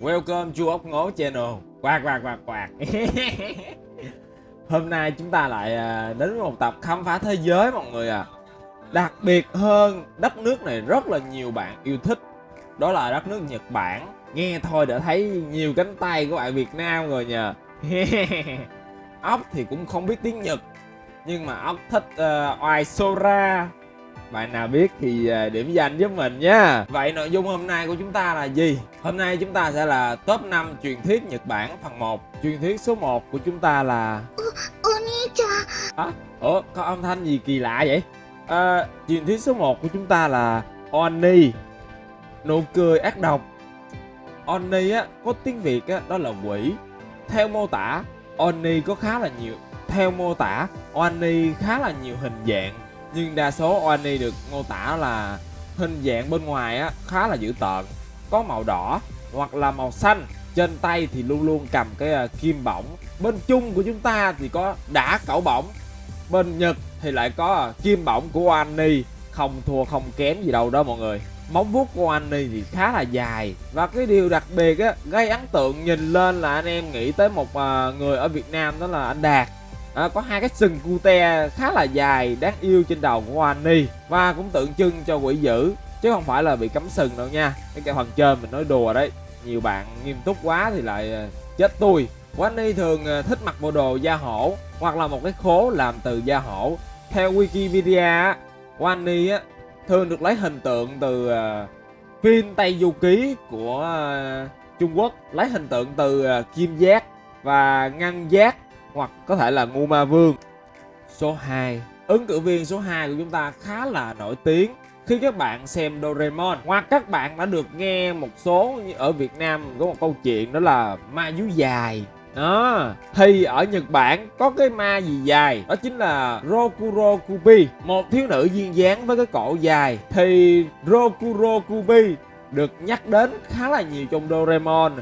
Welcome chu ốc ngố channel. Quạt quạt quạt quạt. Hôm nay chúng ta lại à, đến với một tập khám phá thế giới mọi người à Đặc biệt hơn đất nước này rất là nhiều bạn yêu thích. Đó là đất nước Nhật Bản. Nghe thôi đã thấy nhiều cánh tay của bạn Việt Nam rồi nhờ. Ốc thì cũng không biết tiếng Nhật Nhưng mà ốc thích uh, oai Sora bạn nào biết thì à, điểm danh giúp mình nhé Vậy nội dung hôm nay của chúng ta là gì? Hôm nay chúng ta sẽ là top 5 truyền thuyết Nhật Bản phần 1 Truyền thuyết số 1 của chúng ta là à, Ủa có âm thanh gì kỳ lạ vậy? À, truyền thuyết số 1 của chúng ta là Oni. Nụ cười ác độc. Oni á, có tiếng Việt á, đó là quỷ. Theo mô tả Oni có khá là nhiều Theo mô tả Oni khá là nhiều hình dạng nhưng đa số Oani được mô tả là hình dạng bên ngoài á, khá là dữ tợn. Có màu đỏ hoặc là màu xanh. Trên tay thì luôn luôn cầm cái uh, kim bổng. Bên chung của chúng ta thì có đã cẩu bổng. Bên Nhật thì lại có uh, kim bổng của Oani. Không thua không kém gì đâu đó mọi người. Móng vuốt của Ani thì khá là dài. Và cái điều đặc biệt á gây ấn tượng nhìn lên là anh em nghĩ tới một uh, người ở Việt Nam đó là anh Đạt à, có hai cái sừng cute khá là dài đáng yêu trên đầu của Annie và cũng tượng trưng cho quỷ dữ chứ không phải là bị cấm sừng đâu nha. Cái cái phần trên mình nói đùa đấy. Nhiều bạn nghiêm túc quá thì lại à, chết tôi Wanny thường à, thích mặc bộ đồ da hổ hoặc là một cái khố làm từ da hổ. Theo Wikipedia Wanny thường được lấy hình tượng từ phim Tây Du Ký của à, Trung Quốc. Lấy hình tượng từ kim giác và ngân giác hoặc có thể là ngu ma vương. Số 2 ứng cử viên số 2 của chúng ta khá là nổi tiếng khi các bạn xem Doraemon. Hoặc các bạn đã được nghe một số ở Việt Nam có một câu chuyện đó là ma dú dài. Đó. Thì ở Nhật Bản có cái ma gì dài? Đó chính là Rokuro Kubi một thiếu nữ duyên dáng với cái cổ dài. Thì Rokuro Kubi được nhắc đến khá là nhiều trong Doraemon.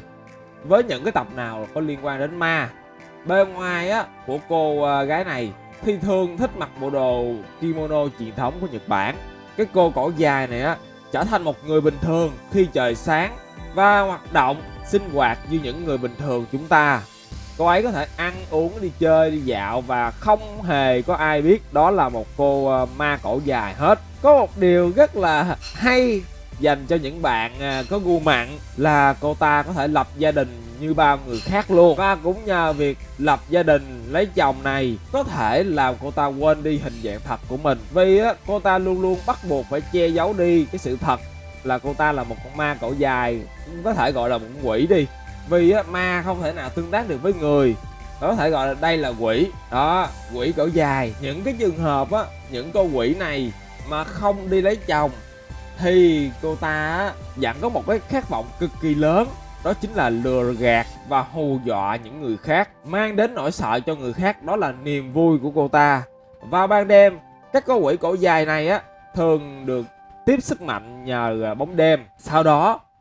Với những cái tập nào có liên quan đến ma? Bề ngoài á của cô à, gái này thì thường thích mặc bộ đồ kimono truyền thống của Nhật Bản. Cái cô cổ dài này á trở thành một người bình thường khi trời sáng và hoạt động sinh hoạt như những người bình thường chúng ta. Cô ấy có thể ăn uống đi chơi đi dạo và không hề có ai biết đó là một cô à, ma cổ dài hết. Có một điều rất là hay dành cho những bạn à, có gu mặn là cô ta có thể lập gia đình như bao người khác luôn. Và cũng nhờ việc lập gia đình lấy chồng này, có thể làm cô ta quên đi hình dạng thật của mình. Vì á cô ta luôn luôn bắt buộc phải che giấu đi cái sự thật là cô ta là một con ma cổ dài, có thể gọi là một quỷ đi. Vì á, ma không thể nào tương tác được với người có thể gọi là đây là quỷ. Đó, quỷ cổ dài. Những cái trường hợp á, những con quỷ này mà không đi lấy chồng thì cô ta vẫn có một cái khát vọng cực kỳ lớn, đó chính là lừa gạt và hù dọa những người khác, mang đến nỗi sợ cho người khác, đó là niềm vui của cô ta. Vào ban đêm, các con quỷ cổ dài này á, thường được tiếp sức mạnh nhờ à, bóng đêm. Sau đó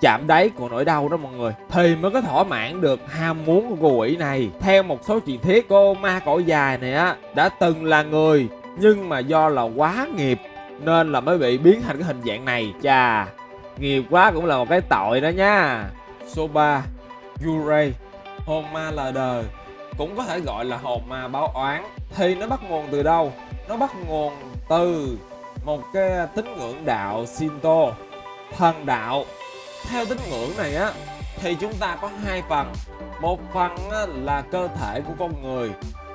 chạm đáy của nỗi đau đó mọi người. Thì mới có thỏa mãn được ham muốn của cô quỷ này. Theo một số truyền thuyết, cô ma cổ dài này á, đã từng là người, nhưng mà do là quá nghiệp, nên là mới bị biến thành cái hình dạng này. Chà, nghiệp quá cũng là một cái tội đó nha. Số 3 Yurei, hồn ma lờ đời, cũng có thể gọi là hồn ma báo oán. Thì nó bắt nguồn từ đâu? Nó bắt nguồn từ một cái tín ngưỡng đạo Shinto, thần đạo theo tín ngưỡng này á thì chúng ta có hai phần. Một phần là cơ thể của con người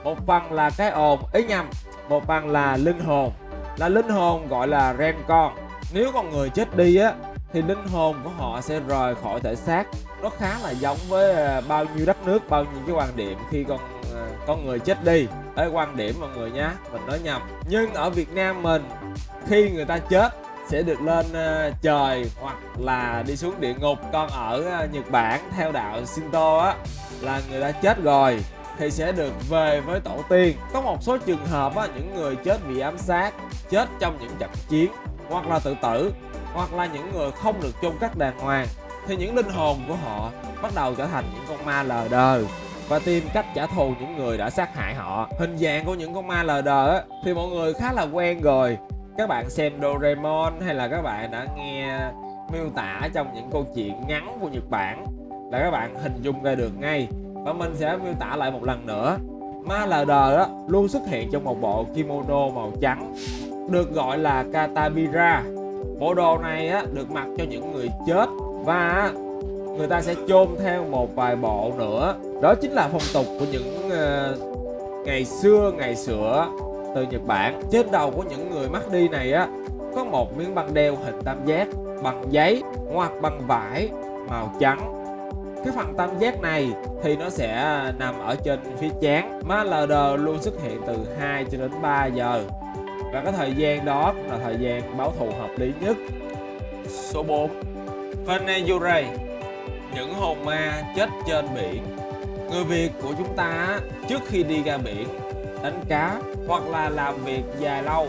một phần là cái ồn ý nhầm một phần là linh hồn. Là linh hồn gọi là ren con. Nếu con người chết đi á thì linh hồn của họ sẽ rời khỏi thể xác. Nó khá là giống với à, bao nhiêu đất nước bao nhiêu cái quan điểm khi con à, con người chết đi. Ê, quan điểm mọi người nhá mình nói nhầm. Nhưng ở Việt Nam mình khi người ta chết sẽ được lên ờ, trời hoặc là đi xuống địa ngục còn ở ờ, Nhật Bản theo đạo Shinto á là người đã chết rồi thì sẽ được về với tổ tiên. Có một số trường hợp á, những người chết vì ám sát, chết trong những trận chiến hoặc là tự tử hoặc là những người không được chôn cất đàng hoàng thì những linh hồn của họ bắt đầu trở thành những con ma lờ đờ và tìm cách trả thù những người đã sát hại họ. Hình dạng của những con ma lờ đờ á, thì mọi người khá là quen rồi. Các bạn xem Doraemon hay là các bạn đã nghe miêu tả trong những câu chuyện ngắn của Nhật Bản là các bạn hình dung ra được ngay. Và mình sẽ miêu tả lại một lần nữa. Ma lờ đờ đó luôn xuất hiện trong một bộ kimono màu trắng được gọi là katabira. Bộ đồ này á, được mặc cho những người chết và người ta sẽ chôn theo một vài bộ nữa. Đó chính là phong tục của những uh, ngày xưa ngày xưa từ Nhật Bản. Trên đầu của những người mất đi này á, có một miếng băng đeo hình tam giác, bằng giấy, hoặc bằng vải, màu trắng. Cái phần tam giác này thì nó sẽ nằm ở trên phía chán. Má LD luôn xuất hiện từ 2 cho đến 3 giờ. Và cái thời gian đó cũng là thời gian báo thù hợp lý nhất. Số 4 Venezure những hồn ma chết trên biển. Người Việt của chúng ta trước khi đi ra biển đánh cá hoặc là làm việc dài lâu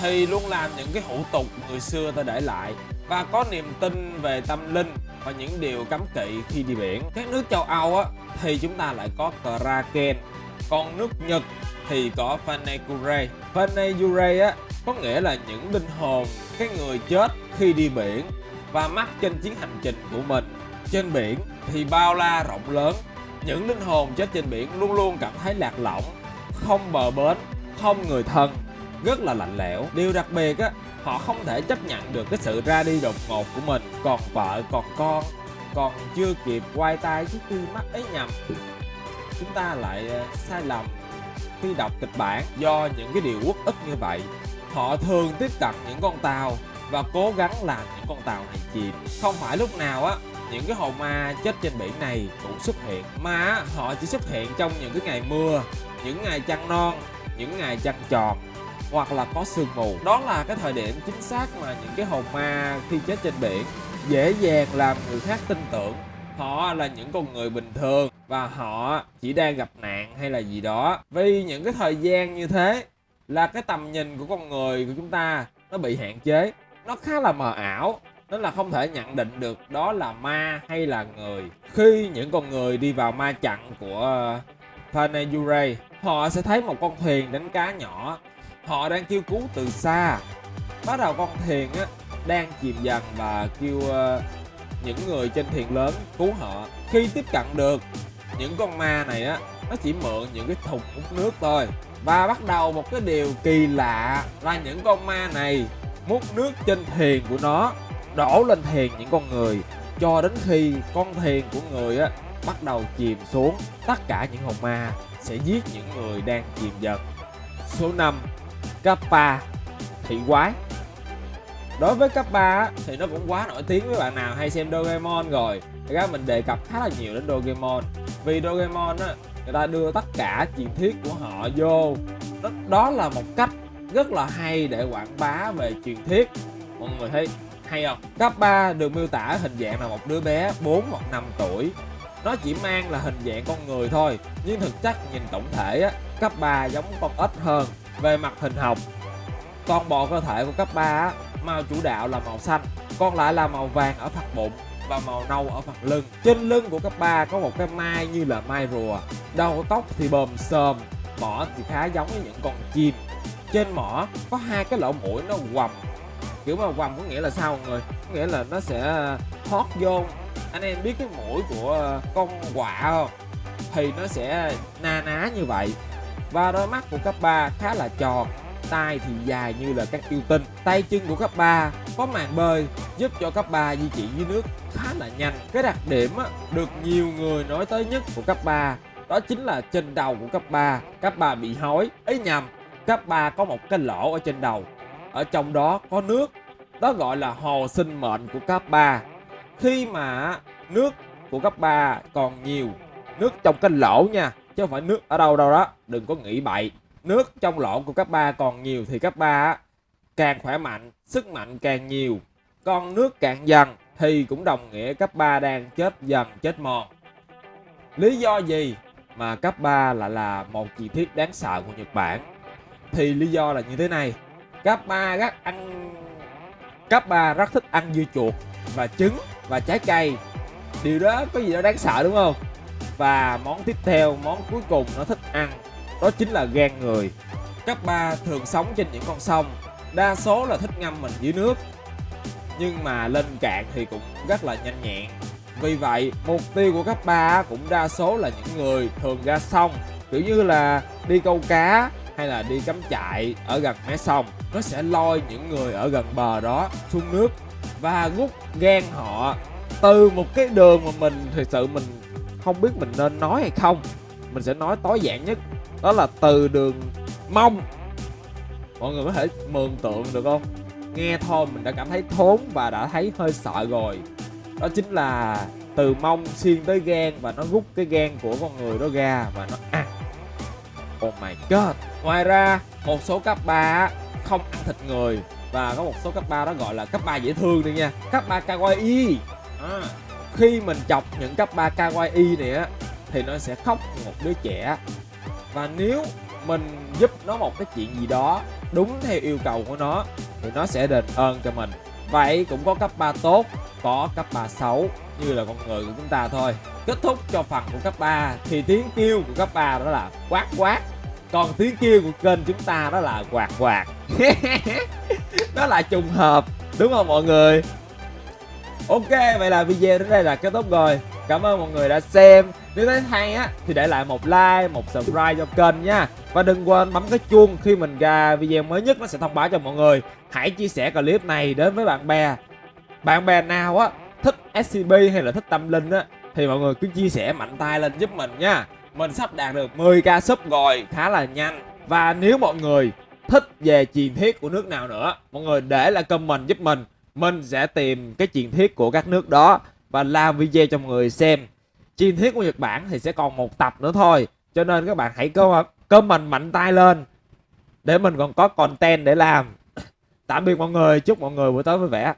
thì luôn làm những cái hủ tục người xưa ta để lại và có niềm tin về tâm linh và những điều cấm kỵ khi đi biển. Các nước châu Âu á, thì chúng ta lại có Kraken còn nước Nhật thì có Fanekure Fanekure á có nghĩa là những linh hồn cái người chết khi đi biển và mắc trên chuyến hành trình của mình. Trên biển thì bao la rộng lớn những linh hồn chết trên biển luôn luôn cảm thấy lạc lõng không bờ bến, không người thân, rất là lạnh lẽo. Điều đặc biệt á, họ không thể chấp nhận được cái sự ra đi đột ngột của mình. Còn vợ, còn con, còn chưa kịp quay tay trước khi mắt ấy nhầm. Chúng ta lại ờ, sai lầm khi đọc kịch bản do những cái điều uất ức như vậy. Họ thường tiếp cận những con tàu và cố gắng làm những con tàu này chìm. Không phải lúc nào á, những cái hồn ma chết trên biển này cũng xuất hiện. Mà họ chỉ xuất hiện trong những cái ngày mưa những ngày trăng non, những ngày trăng tròn hoặc là có sương mù. Đó là cái thời điểm chính xác mà những cái hồn ma khi chết trên biển dễ dàng làm người khác tin tưởng. Họ là những con người bình thường và họ chỉ đang gặp nạn hay là gì đó. Vì những cái thời gian như thế là cái tầm nhìn của con người của chúng ta nó bị hạn chế. Nó khá là mờ ảo nên là không thể nhận định được đó là ma hay là người. Khi những con người đi vào ma trận của Panayure họ sẽ thấy một con thuyền đánh cá nhỏ. Họ đang kêu cứu từ xa. Bắt đầu con thuyền á đang chìm dần và kêu uh, những người trên thuyền lớn cứu họ. Khi tiếp cận được những con ma này á nó chỉ mượn những cái thùng hút nước thôi. Và bắt đầu một cái điều kỳ lạ là những con ma này múc nước trên thuyền của nó đổ lên thuyền những con người. Cho đến khi con thuyền của người á bắt đầu chìm xuống. Tất cả những hồn ma sẽ giết những người đang chìm dần. Số 5 Kappa thị quái. Đối với Kappa thì nó cũng quá nổi tiếng với bạn nào hay xem Doraemon rồi. Thì các mình đề cập khá là nhiều đến Doraemon. Vì Doraemon á người ta đưa tất cả truyền thuyết của họ vô. Đó, đó là một cách rất là hay để quảng bá về truyền thuyết. Mọi người thấy hay không? Kappa được miêu tả hình dạng là một đứa bé 4 hoặc 5 tuổi nó chỉ mang là hình dạng con người thôi, nhưng thực chất nhìn tổng thể á, cấp 3 giống con ếch hơn về mặt hình học toàn bộ cơ thể của cấp 3 màu chủ đạo là màu xanh, còn lại là màu vàng ở phần bụng và màu nâu ở phần lưng. Trên lưng của cấp 3 có một cái mai như là mai rùa, đầu tóc thì bờm sờm mỏ thì khá giống với những con chim. Trên mỏ có hai cái lỗ mũi nó quầm, kiểu mà quầm có nghĩa là sao mọi người? Có nghĩa là nó sẽ hót vô anh em biết cái mũi của ờ, con quạ không? Thì nó sẽ na ná như vậy. Và đôi mắt của cấp 3 khá là tròn, tay thì dài như là các yêu tinh. Tay chân của cấp 3 có màn bơi, giúp cho cấp 3 di chuyển dưới nước khá là nhanh. Cái đặc điểm được nhiều người nói tới nhất của cấp 3 đó chính là trên đầu của cấp 3 cấp 3 bị hói ấy nhầm, cấp 3 có một cái lỗ ở trên đầu. Ở trong đó có nước, đó gọi là hồ sinh mệnh của cấp 3 khi mà nước của cấp 3 còn nhiều, nước trong cái lỗ nha, chứ không phải nước ở đâu đâu đó, đừng có nghĩ bậy. Nước trong lỗ của cấp 3 còn nhiều thì cấp 3 càng khỏe mạnh, sức mạnh càng nhiều. Còn nước cạn dần thì cũng đồng nghĩa cấp 3 đang chết dần, chết mòn. Lý do gì mà cấp 3 lại là một chi tiết đáng sợ của Nhật Bản? Thì lý do là như thế này. Cấp 3 rất ăn, cấp 3 rất thích ăn dưa chuột và trứng và trái cây. Điều đó có gì đó đáng sợ, đúng không? Và món tiếp theo, món cuối cùng nó thích ăn, đó chính là gan người. Cấp ba thường sống trên những con sông, đa số là thích ngâm mình dưới nước. Nhưng mà lên cạn thì cũng rất là nhanh nhẹn. Vì vậy, mục tiêu của cấp ba cũng đa số là những người thường ra sông, kiểu như là đi câu cá hay là đi cắm trại ở gần mé sông. Nó sẽ lôi những người ở gần bờ đó xuống nước và rút gan họ, từ một cái đường mà mình thực sự mình không biết mình nên nói hay không, mình sẽ nói tối giản nhất, đó là từ đường mông. Mọi người có thể mường tượng được không? Nghe thôi, mình đã cảm thấy thốn và đã thấy hơi sợ rồi. Đó chính là từ mông xuyên tới gan và nó rút cái gan của con người đó ra và nó ăn. Oh my god. Ngoài ra, một số cấp ba không ăn thịt người và có một số cấp 3 đó gọi là cấp 3 dễ thương đi nha. Cấp 3 kawaii. À, khi mình chọc những cấp 3 kawaii này á thì nó sẽ khóc một đứa trẻ. Và nếu mình giúp nó một cái chuyện gì đó đúng theo yêu cầu của nó thì nó sẽ đền ơn cho mình. Vậy cũng có cấp 3 tốt có cấp 3 xấu như là con người của chúng ta thôi. Kết thúc cho phần của cấp 3 thì tiếng kêu của cấp 3 đó là quát quát. Còn tiếng kêu của kênh chúng ta đó là quạt quạt đó là trùng hợp, đúng không mọi người? Ok, vậy là video đến đây là kết thúc rồi. Cảm ơn mọi người đã xem. Nếu thấy hay á, thì để lại một like, một subscribe cho kênh nha. Và đừng quên bấm cái chuông khi mình ra video mới nhất nó sẽ thông báo cho mọi người. Hãy chia sẻ clip này đến với bạn bè. Bạn bè nào á, thích scb hay là thích tâm linh á, thì mọi người cứ chia sẻ mạnh tay lên giúp mình nha. Mình sắp đạt được 10k sub rồi, khá là nhanh. Và nếu mọi người thích về truyền thuyết của nước nào nữa. Mọi người để lại comment giúp mình. Mình sẽ tìm cái truyền thuyết của các nước đó và làm video cho mọi người xem. Truyền thuyết của Nhật Bản thì sẽ còn một tập nữa thôi. Cho nên các bạn hãy comment mạnh tay lên để mình còn có content để làm. Tạm biệt mọi người, chúc mọi người buổi tối vui vẻ.